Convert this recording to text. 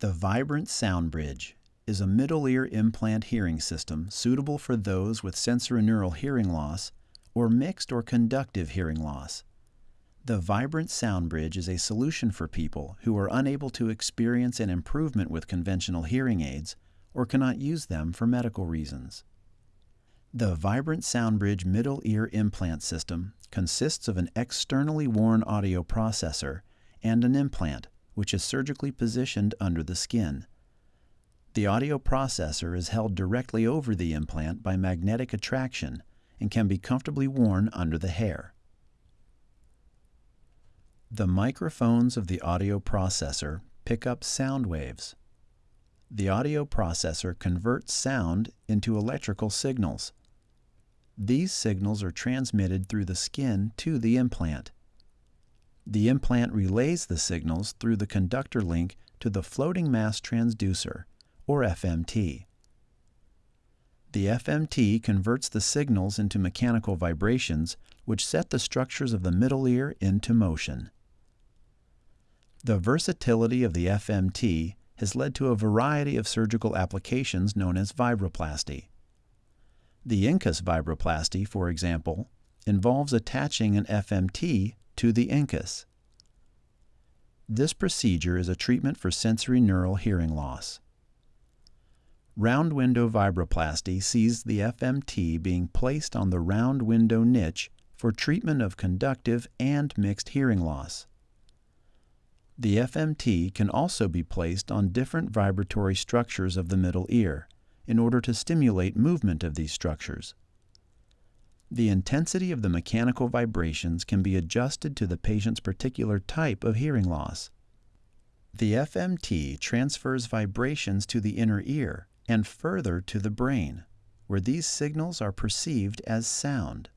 The Vibrant Sound Bridge is a middle ear implant hearing system suitable for those with sensorineural hearing loss or mixed or conductive hearing loss. The Vibrant Sound Bridge is a solution for people who are unable to experience an improvement with conventional hearing aids or cannot use them for medical reasons. The Vibrant SoundBridge middle ear implant system consists of an externally worn audio processor and an implant, which is surgically positioned under the skin. The audio processor is held directly over the implant by magnetic attraction and can be comfortably worn under the hair. The microphones of the audio processor pick up sound waves. The audio processor converts sound into electrical signals. These signals are transmitted through the skin to the implant. The implant relays the signals through the conductor link to the floating mass transducer, or FMT. The FMT converts the signals into mechanical vibrations which set the structures of the middle ear into motion. The versatility of the FMT has led to a variety of surgical applications known as vibroplasty. The incus vibroplasty, for example, involves attaching an FMT to the incus. This procedure is a treatment for sensory neural hearing loss. Round window vibroplasty sees the FMT being placed on the round window niche for treatment of conductive and mixed hearing loss. The FMT can also be placed on different vibratory structures of the middle ear, in order to stimulate movement of these structures. The intensity of the mechanical vibrations can be adjusted to the patient's particular type of hearing loss. The FMT transfers vibrations to the inner ear and further to the brain, where these signals are perceived as sound.